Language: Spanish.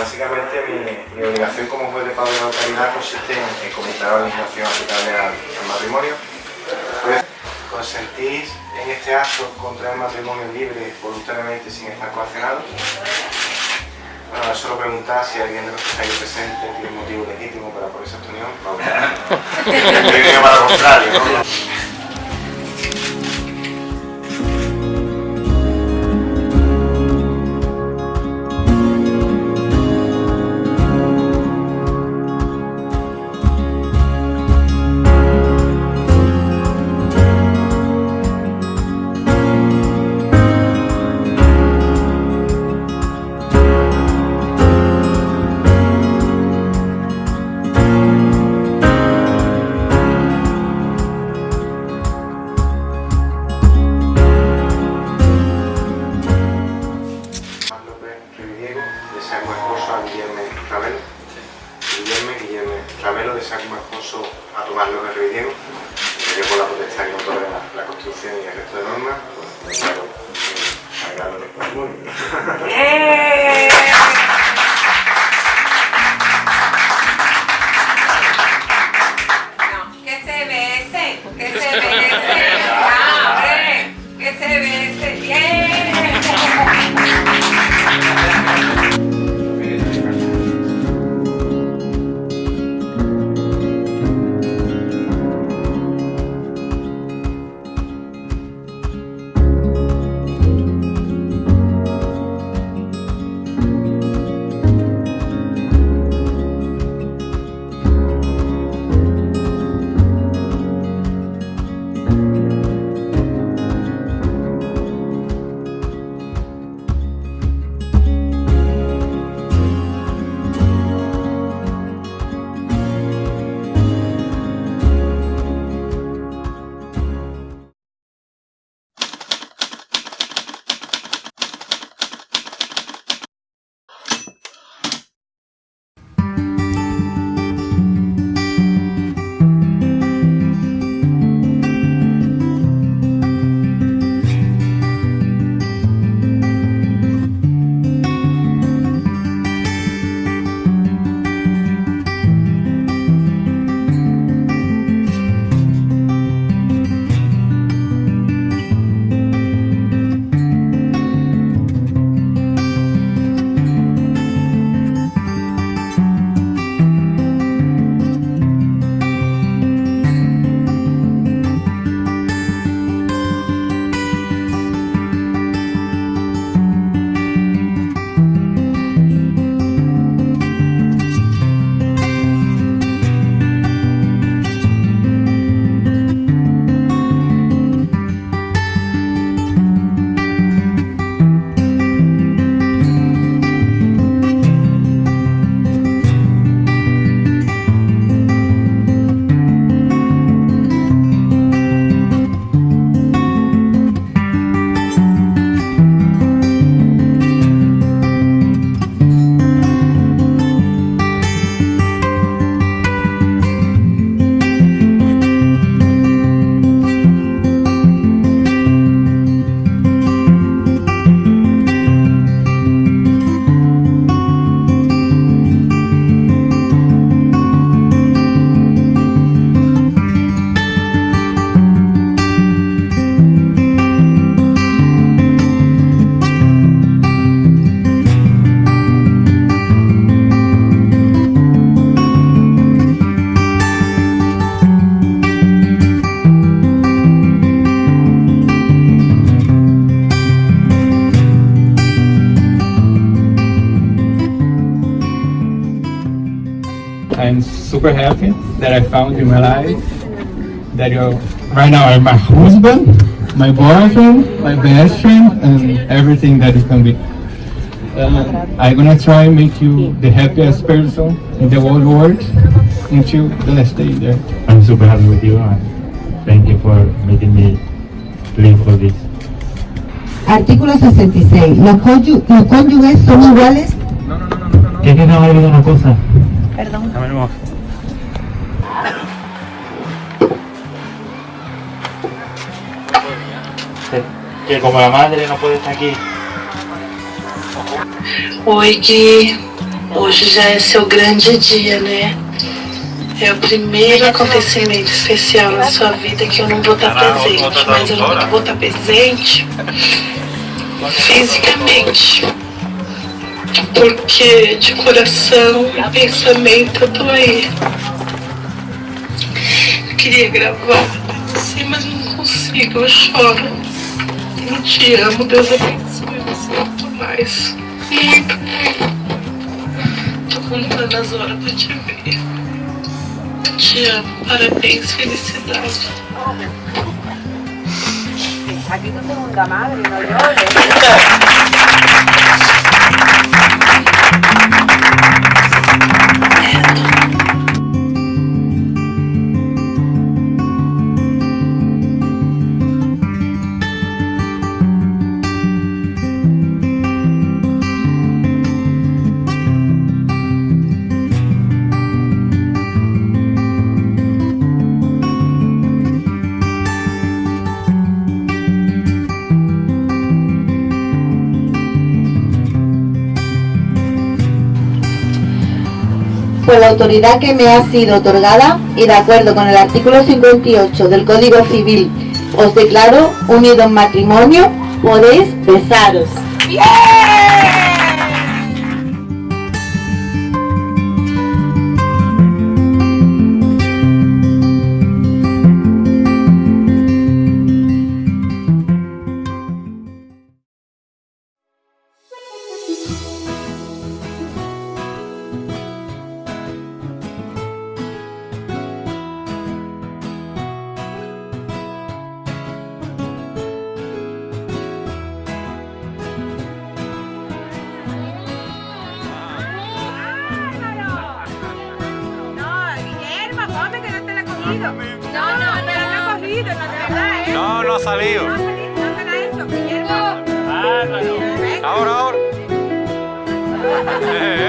básicamente mi, obligación como juez de paz de la localidad consiste en, comentar la legislación aplicable al, matrimonio. Pues, ¿Consentís en este acto contra el matrimonio libre voluntariamente sin estar coaccionado? Bueno, solo preguntar si alguien de los que está aquí presente tiene motivo legítimo para ponerse esta unión. Vamos. para contrario, ¿no? Esponjoso a Guillermo Ravelo. Guillermo, Guillermo Ravelo de San Esponjoso a Tomás López Riviego. Que por la potestad que nos ordena la construcción y el resto de normas, pues, claro, agradable. ¡Eh! Super happy that I found in my life. That you right now are my husband, my boyfriend, my best friend, and everything that you can be. Uh, I'm gonna try and make you the happiest person in the whole world until the last day there. I'm super happy with you and thank you for making me live for this. Artículo 66. ¿Los, los cónyuges son iguales? No, no, no, no, no. no. ¿Qué que no una cosa? Perdón. Que como la madre no puede estar aquí. Oi, Gui. Hoje já é seu grande dia, né? É o primeiro acontecimento especial na sua vida que eu não vou estar presente. Mas eu não vou estar presente fisicamente. Porque de coração e pensamento eu tô aí. Eu queria gravar, sim, mas não consigo, eu choro. Eu te amo, Deus abençoe você muito mais. Muito, muito. Tô contando as horas pra te ver. Te amo, parabéns, felicidade. Aquí tu segunda madre, no llores. Por la autoridad que me ha sido otorgada y de acuerdo con el artículo 58 del Código Civil, os declaro unido en matrimonio, podéis besaros. No, no cogido. No, no, no, la he cogido, la verdad, ¿eh? No, no ha salido. No, no te la he hecho, Guillermo. Venga. Ahora, ahora.